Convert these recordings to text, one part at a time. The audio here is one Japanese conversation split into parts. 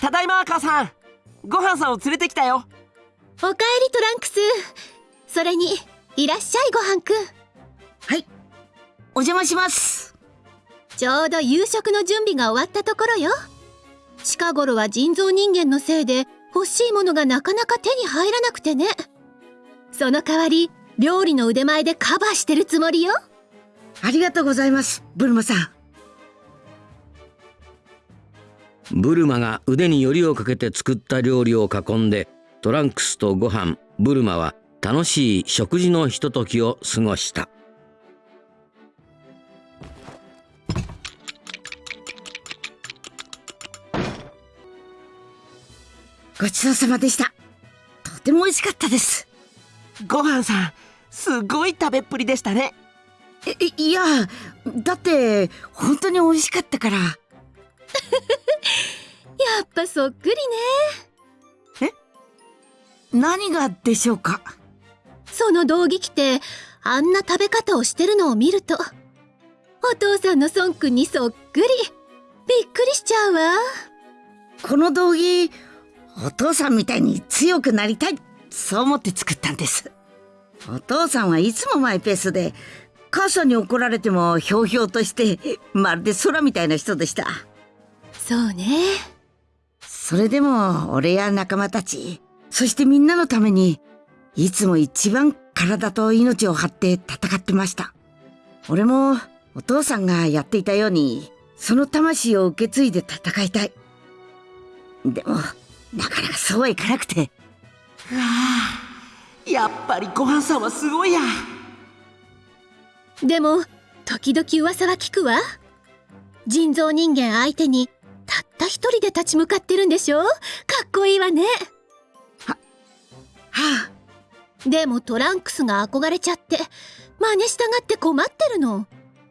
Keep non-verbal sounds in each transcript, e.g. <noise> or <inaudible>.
ただいま母さん。ご飯さんを連れてきたよ。おかえりトランクス。それにいらっしゃいごはんくん。はい。お邪魔します。ちょうど夕食の準備が終わったところよ。近頃は人造人間のせいで欲しいものがなかなか手に入らなくてね。その代わり料理の腕前でカバーしてるつもりよ。ありがとうございますブルマさんブルマが腕によりをかけて作った料理を囲んでトランクスとご飯ブルマは楽しい食事のひとときを過ごした。ごちそうさまでした。とても美味しかったです。ご飯さんすごい食べっぷりでしたね。いいやだって本当に美味しかったからやっぱそっくりね。え？何がでしょうか？その道着着てあんな食べ方をしてるのを見るとお父さんの孫くんにそっくり。びっくりしちゃうわ。この道着お父さんみたいに強くなりたいそう思って作ったんです。お父さんはいつもマイペースで母さんに怒られてもひょうひょうとしてまるで空みたいな人でした。そうねそれでも俺や仲間たちそしてみんなのためにいつも一番体と命を張って戦ってました。俺もお父さんがやっていたようにその魂を受け継いで戦いたい。でもなかなかそうはいかなくて。うわあやっぱりご飯さんはすごいや。でも時々噂は聞くわ。人造人間相手にた一人で立ち向かってるんでしょ？かっこいいわね。ははあ。でもトランクスが憧れちゃって真似したがって困ってるの。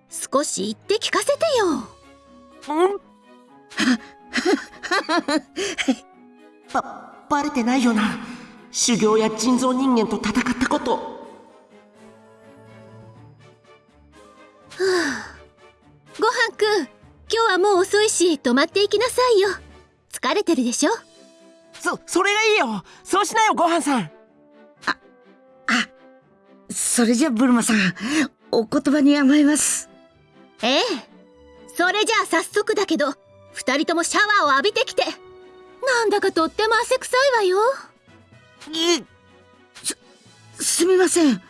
少し言って聞かせてよ。うん？<laughs> ばバレてないよな。修行や人造人間と戦ったこと。はあ。ごはんくん今日はもう遅いし泊まっていきなさいよ。疲れてるでしょ？そそれがいいよ。そうしなよごはんさん。ああそれじゃブルマさんお言葉に甘えます。ええ。それじゃあ早速だけど二人ともシャワーを浴びてきて。なんだかとっても汗臭いわよ。いすすみません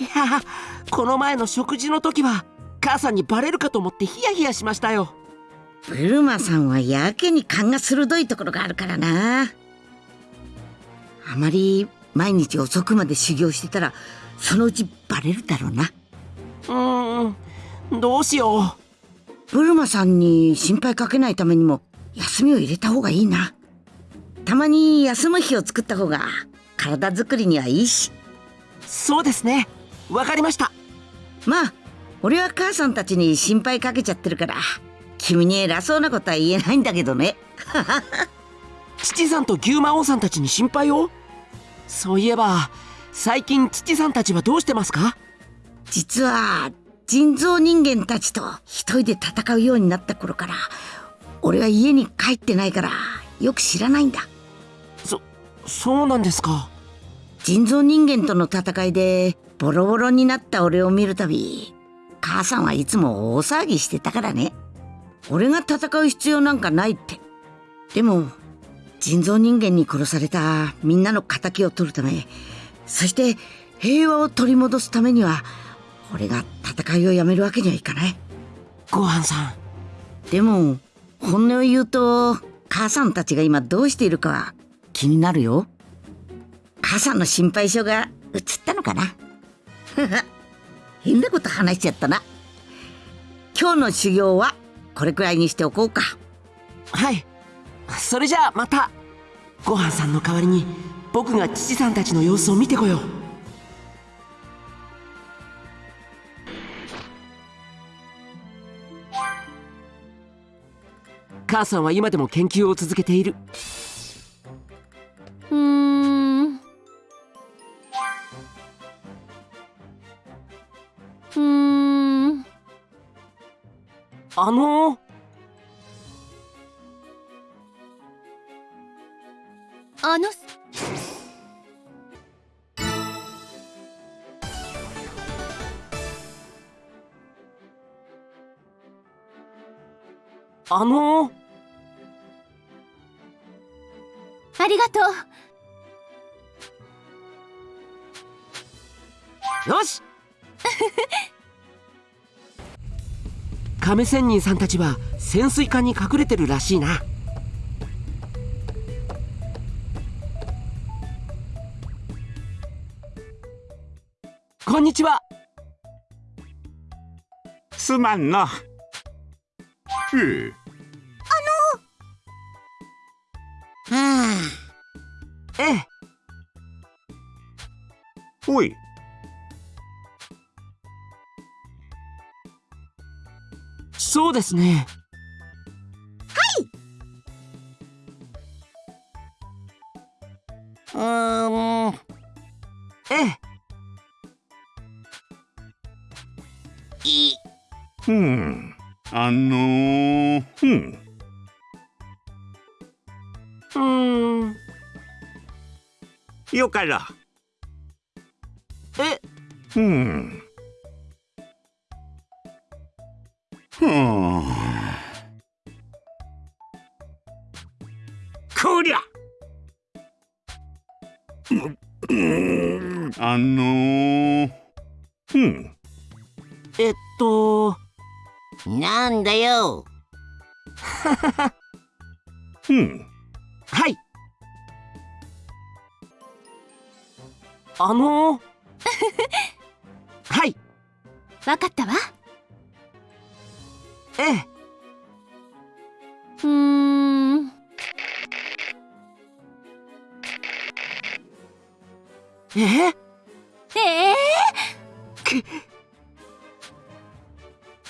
いやこの前の食事の時は母さんにバレるかと思ってヒヤヒヤしましたよ。ブルマさんはやけに勘が鋭いところがあるからな。あまり毎日遅くまで修行してたらそのうちバレるだろうな。うーんどうしよう。ブルマさんに心配かけないためにも休みを入れた方がいいな。たまに休む日を作った方が体作りにはいいし。そうですねわかりました。まあ俺は母さんたちに心配かけちゃってるから君に偉そうなことは言えないんだけどね。<laughs> 父さんと牛魔王さんたちに心配を？そういえば最近父さんたちはどうしてますか？実は人造人間たちと一人で戦うようになった頃から俺は家に帰ってないからよく知らないんだ。そそうなんですか？人造人間との戦いでボロボロになった俺を見るたび母さんはいつも大騒ぎしてたからね。俺が戦う必要なんかないって。でも人造人間に殺されたみんなの敵を取るためそして平和を取り戻すためには俺が戦いをやめるわけにはいかない。ごはんさん。でも本音を言うと母さんたちが今どうしているかは気になるよ。母さんの心配性が映ったのかな <laughs> 変なこと話しちゃったな。今日の修行はこれくらいにしておこうか。はい。それじゃあまた。ごはんさんの代わりに僕が父さんたちの様子を見てこよう。母さんは今でも研究を続けている。うーんうーん。あのー、あの。あのー、ありがとう。よし。<laughs> 亀仙人さんたちは潜水艦に隠れてるらしいな。こんにちは。すまんの。ええ、はええ。おい、そうですねあ。うーん。ええい。うん、あのー、うん、うーんよから。えうん。あのー、うん、えっとなんだよ。うん、はい。あの <laughs> はい。わかったわ。ええ。うーんええええく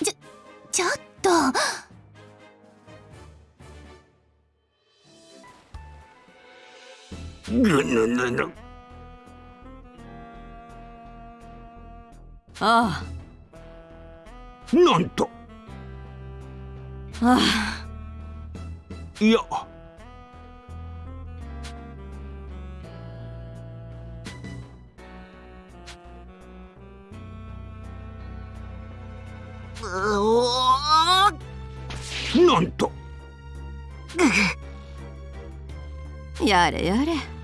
ちょちょっとぐぬぬぬ。あなんと。ああいや。やれやれ。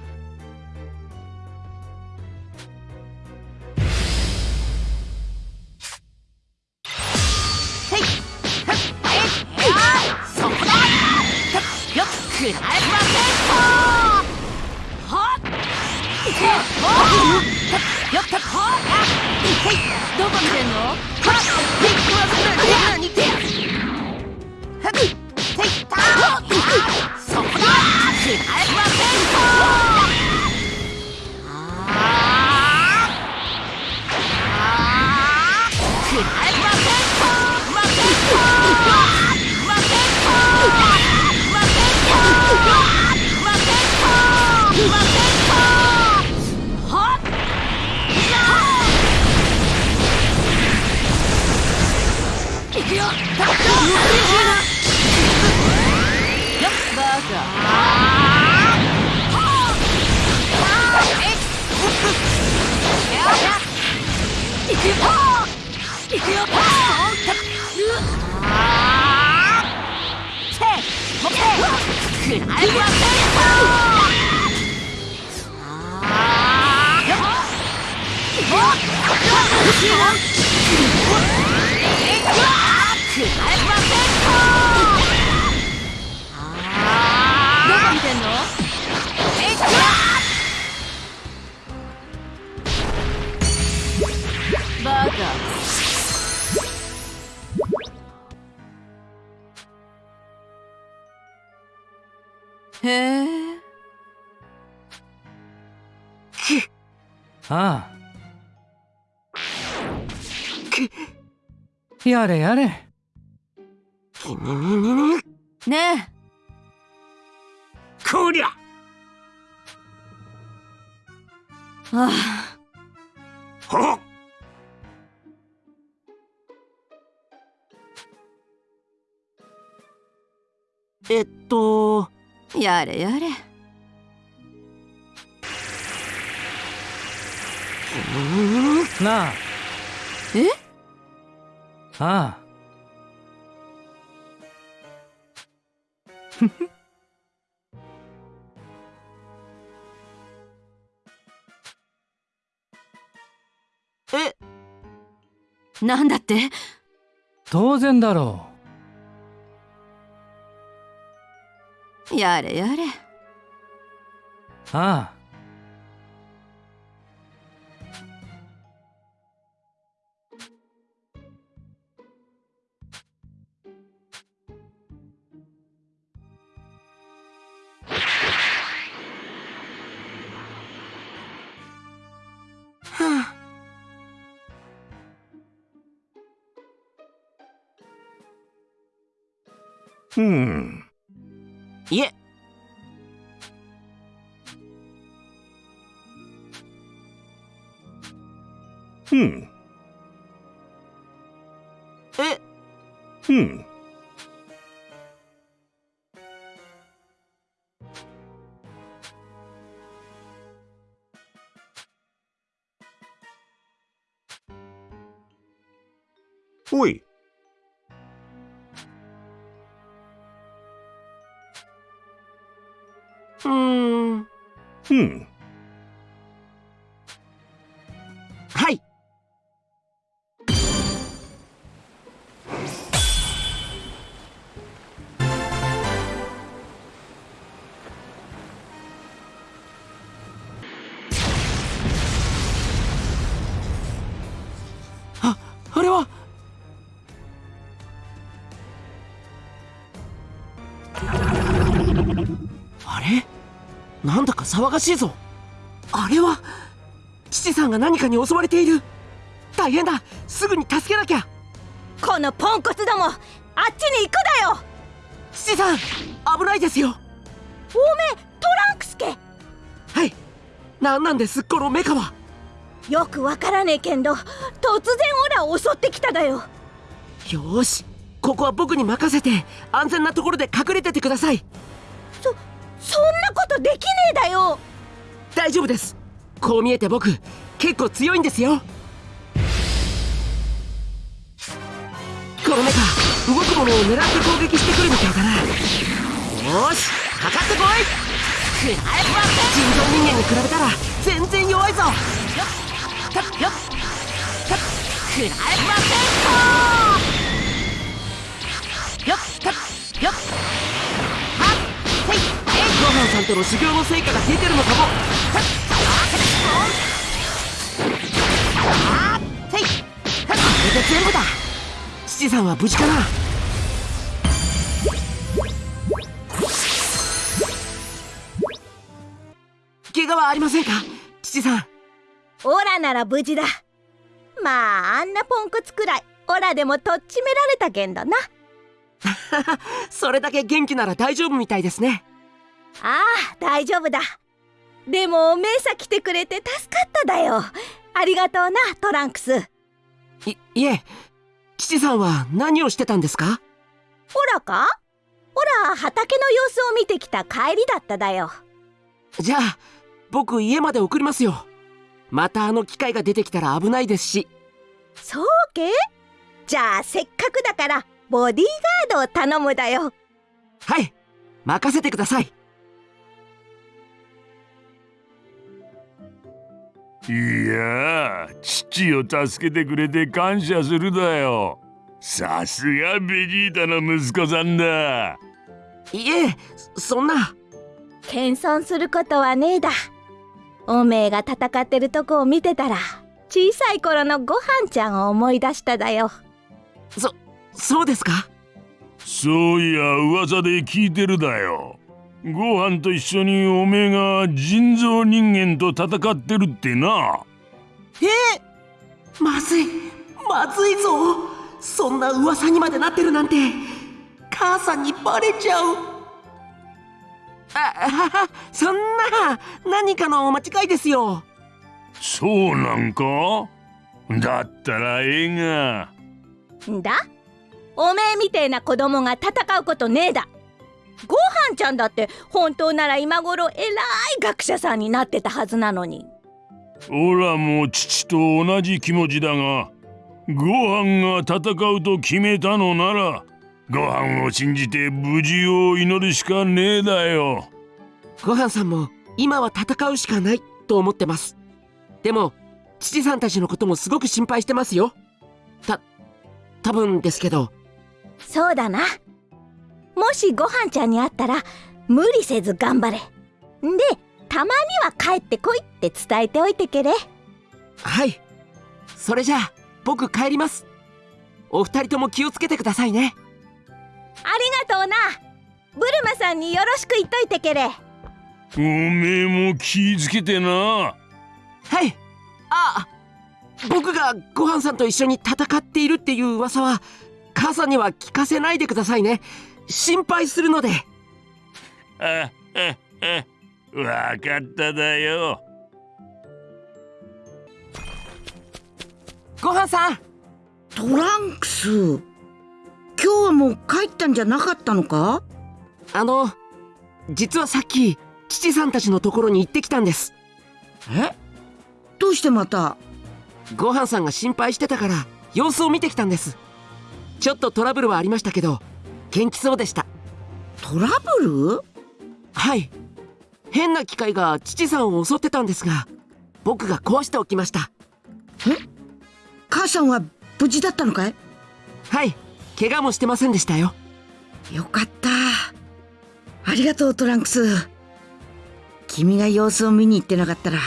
へえ。ああ。やれやれ。ねえ。こりゃ。ああ。っえっと。やれやれ。なあ。え？ああ。<laughs> え？なんだって？当然だろやれやれ。うああうん。いえ。うなんだか騒がしいぞ。あれは父さんが何かに襲われている。大変だ。すぐに助けなきゃ。このポンコツどもあっちに行くだよ。父さん危ないですよ。おめえトランクスケはい。なんなんですこのメカは。よくわからねえけんど突然オラを襲ってきただよ。よーし。ここは僕に任せて安全なところで隠れててください。そんなことできねえだよ。大丈夫です。こう見えて僕結構強いんですよ。このメカ動くものを狙って攻撃してくるみたいだな。よーしかかってこい。人造人間に比べたら全然弱いぞ。よっよっくらえませんよっよっよっごはんさんとの修行の成果が出てるのかもせいこれで全部だ父さんは無事かな怪我はありませんか父さんオラなら無事だ。まああんなポンコツくらいオラでもとっちめられたけんどな。<laughs> それだけ元気なら大丈夫みたいですね。ああ大丈夫だ。でもメイサ来てくれて助かっただよ。ありがとうなトランクス。いいえ父さんは何をしてたんですか？オラか？オラ畑の様子を見てきた帰りだっただよ。じゃあ僕家まで送りますよ。またあの機械が出てきたら危ないですし。そうけ？じゃあせっかくだからボディーガードを頼むだよ。はい任せてくださいいや父を助けてくれて感謝するだよ。さすがベジータの息子さんだ。いえそんな。謙遜することはねえだ。おめえが戦ってるとこを見てたら小さい頃のごはんちゃんを思い出しただよ。そそうですか？そういや噂で聞いてるだよご飯と一緒におめえが人造人間と戦ってるってな。えー、まずいまずいぞ。そんな噂にまでなってるなんて母さんにバレちゃう。あそんな何かの間違いですよ。そうなんか？だったらええが。んだ？おめえみてえな子供が戦うことねえだごはんちゃんだって本当なら今頃偉い学者さんになってたはずなのに。オラも父と同じ気持ちだがご飯が戦うと決めたのならご飯を信じて無事を祈るしかねえだよ。ごはんさんも今は戦うしかないと思ってます。でも父さんたちのこともすごく心配してますよ。た多分ですけど。そうだなもしごはんちゃんに会ったら無理せず頑張れ。でたまには帰ってこいって伝えておいてけれ。はい。それじゃあ僕帰ります。お二人とも気をつけてくださいね。ありがとうな。ブルマさんによろしく言っといてけれ。おめえも気ぃつけてな。はい。あ僕がごはんさんと一緒に戦っているっていう噂は母さんには聞かせないでくださいね心配するので。あああわかっただよ。ごはんさん。トランクス。今日はもう帰ったんじゃなかったのか？あの実はさっき父さんたちのところに行ってきたんです。え？どうしてまた？ごはんさんが心配してたから様子を見てきたんです。ちょっとトラブルはありましたけど元気そうでした。トラブル？はい。変な機械が父さんを襲ってたんですが僕が壊しておきました。母さんは無事だったのかい？はい。怪我もしてませんでしたよ。よかった。ありがとうトランクス。君が様子を見に行ってなかったら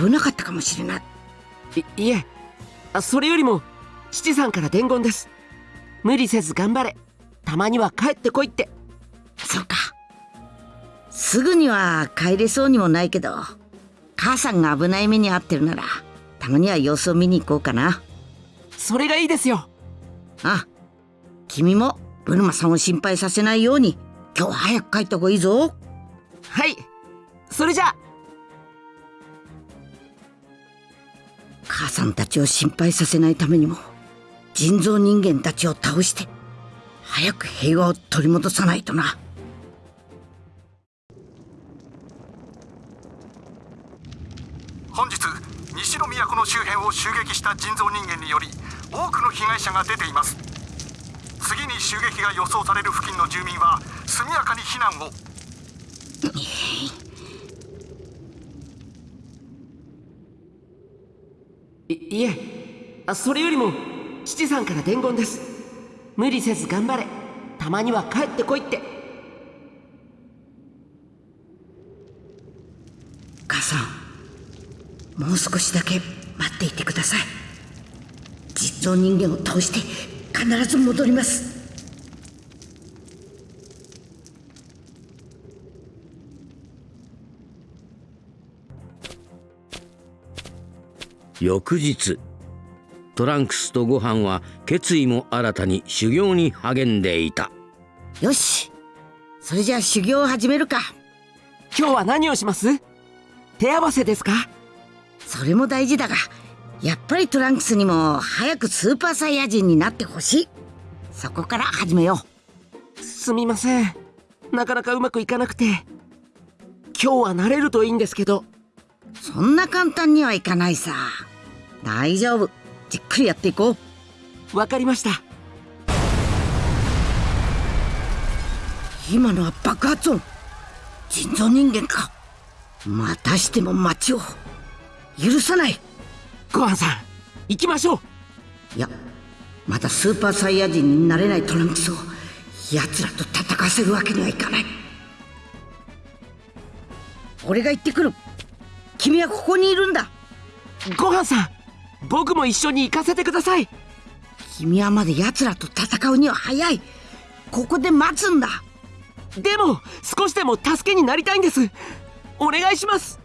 危なかったかもしれない。いいえ。あそれよりも父さんから伝言です。無理せず頑張れたまには帰ってこいって。そうか。すぐには帰れそうにもないけど母さんが危ない目に遭ってるならたまには様子を見に行こうかな。それがいいですよ。あ君もブルマさんを心配させないように今日は早く帰った方がいいぞ。はい。それじゃ。あ母さんたちを心配させないためにも人造人間たちを倒して早く平和を取り戻さないとな。本日西の都の周辺を襲撃した人造人間により多くの被害者が出ています。次に襲撃が予想される付近の住民は速やかに避難を。いいえ。あそれよりも父さんから伝言です無理せず頑張れ。たまには帰ってこいって。母さんもう少しだけ待っていてください。実像人間を倒して必ず戻ります。翌日トランクスとご飯は決意も新たに修行に励んでいた。よし。それじゃあ修行を始めるか。今日は何をします？手合わせですか？それも大事だがやっぱりトランクスにも早くスーパーサイヤ人になってほしい。そこから始めよすみません。なかなかうまくいかなくて。今日は慣れるといいんですけど。うそんな簡単にはいかないさ。大丈夫じっくりやっていこう。わかりました。今のは爆発音。人造人間か。またしても町を。許さない。ごはんさん行きましょう。いやまだスーパーサイヤ人になれないトランクスを。奴らと戦わせるわけにはいかない。俺が行ってくる。君はここにいるんだ。ごはんさん僕も一緒に行かせてください。君はまだ奴らと戦うには早い。ここで待つんだ。でも少しでも助けになりたいんです。お願いします。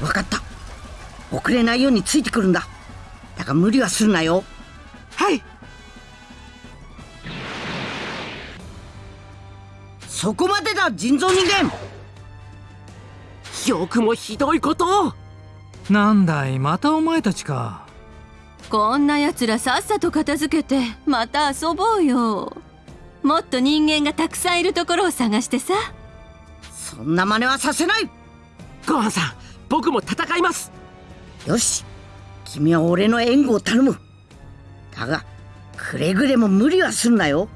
分かった。遅れないようについてくるんだ。だが無理はするなよ。はい。そこまでだ人造人間よくもひどいこと。をなんだいまたお前たちか。こんなやつらさっさと片付けてまた遊ぼうよ。もっと人間がたくさんいるところを探してさ。そんな真似はさせない。ごはんさん僕も戦います。よし。君は俺の援護を頼む。だがくれぐれも無理はすんなよ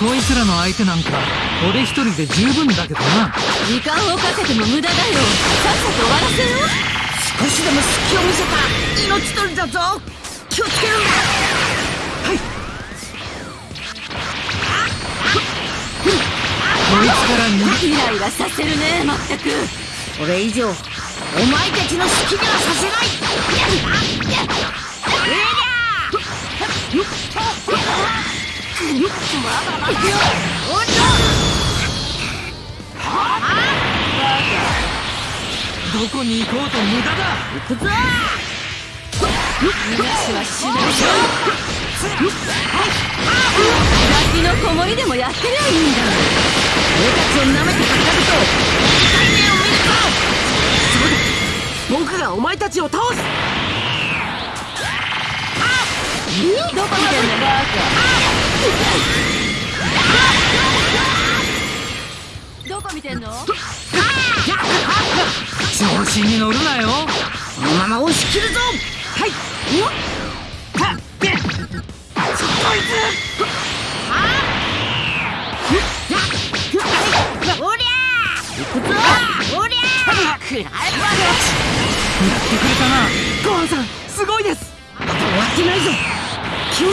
こいつらの相手なんか俺一人で十分だけどな。時間をかけても無駄だよ。さっさと終わらせよ少しでも隙を見せた。ら命取りだぞ。気をつけるんだこいつから逃イライラさせるねまったく。これ以上お前たちの好きにはさせない。げどこに行こうと無駄だ行くぞ逃がしはしないよガキの子守でもやってりゃいいんだ俺たちを舐めてかかると痛い目を見るぞ僕がお前たちを倒すどこ見てんのバカどこ見てんの？調子に乗るなよ。このまま押し切るぞ。はい。はっべおりゃ行くぞおりゃやってくれたな。ごはんさんすごいです。終わってないぞ。気を抜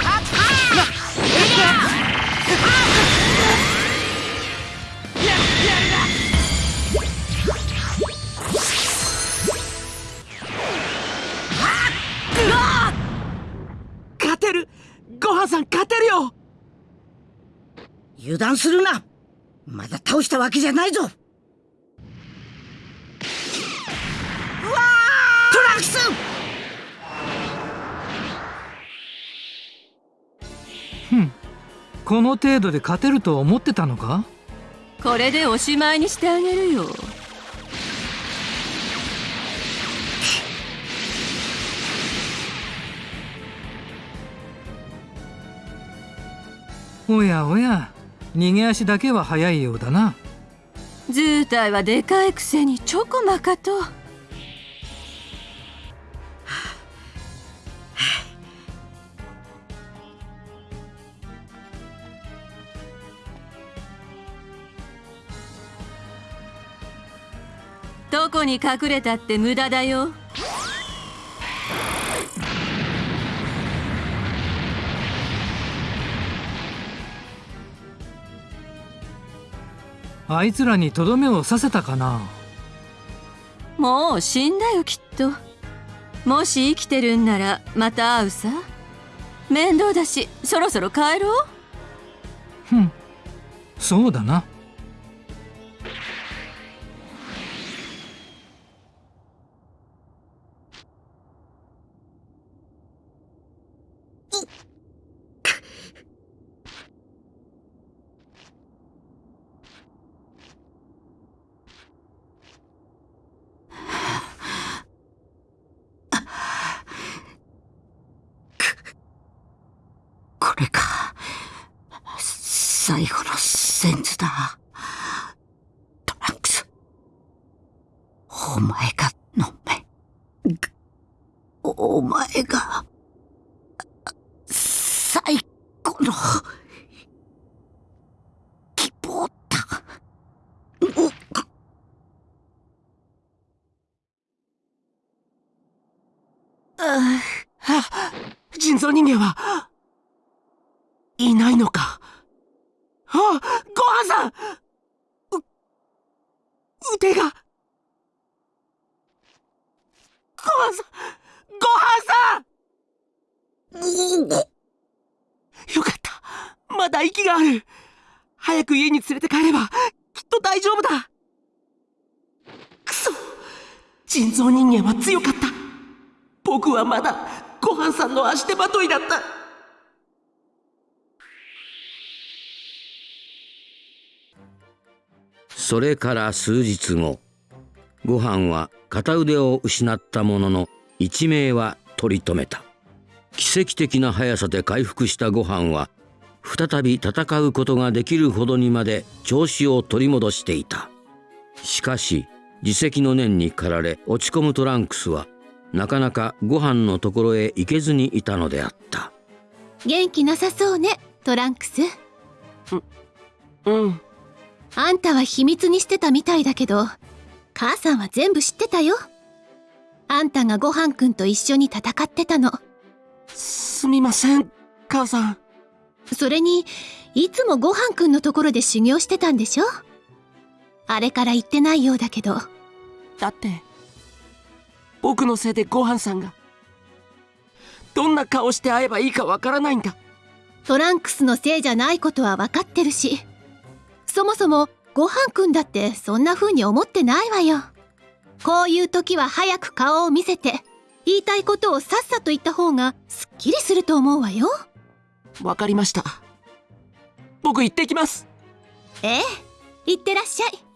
油断するな。まだ倒したわけじゃないぞ。うわトランクス！この程度で勝てると思ってたのか？これでおしまいにしてあげるよ。おやおや逃げ足だけは早いようだな。図体はでかいくせにチョコマカと。どこに隠れたって無駄だよ。あいつらにとどめを刺せたかな？もう死んだよきっと。もし生きてるんならまた会うさ。面倒だしそろそろ帰ろう。ふん。そうだなこれか最後のセンズだトランクスお前が飲め。お前が最後の希望だ。う人造人間はいないのかあごはんさんう腕がごはんさんごはんさんがある。早く家に連れて帰ればきっと大丈夫だ。くそ。人造人間は強かった。僕はまだごはんさんの足手まといだった。それから数日後ご飯は片腕を失ったものの一命は取り留めた。奇跡的な速さで回復したご飯は再び戦うことができるほどにまで調子を取り戻していた。しかし自責の念に駆られ落ち込むトランクスはなかなかご飯のところへ行けずにいたのであった。元気なさそうねトランクス。うんあんたは秘密にしてたみたいだけど母さんは全部知ってたよ。あんたがごはんくんと一緒に戦ってたの。すみません母さんそれにいつもごはんくんのところで修行してたんでしょ？あれから言ってないようだけど。だって僕のせいでごはんさんがどんな顔して会えばいいかわからないんだ。トランクスのせいじゃないことは分かってるしそもそもごはんくんだってそんな風に思ってないわよ。こういう時は早く顔を見せて言いたいことをさっさと言った方がすっきりすると思うわよわかりました。僕行ってきます。ええ行ってらっしゃい。